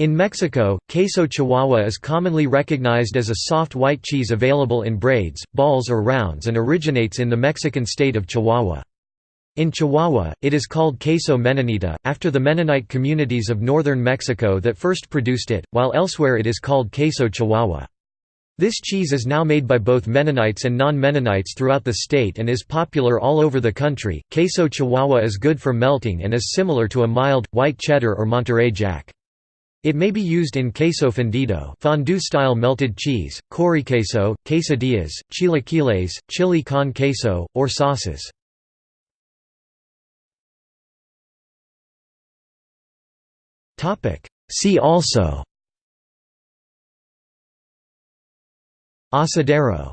In Mexico, queso chihuahua is commonly recognized as a soft white cheese available in braids, balls or rounds and originates in the Mexican state of Chihuahua. In Chihuahua, it is called queso menonita, after the Mennonite communities of northern Mexico that first produced it, while elsewhere it is called queso chihuahua. This cheese is now made by both Mennonites and non-Mennonites throughout the state and is popular all over the country. Queso chihuahua is good for melting and is similar to a mild, white cheddar or Monterey Jack. It may be used in queso fundido fondue-style melted cheese, choriqueso, quesadillas, chilaquiles, chili con queso, or sauces. See also. Asadero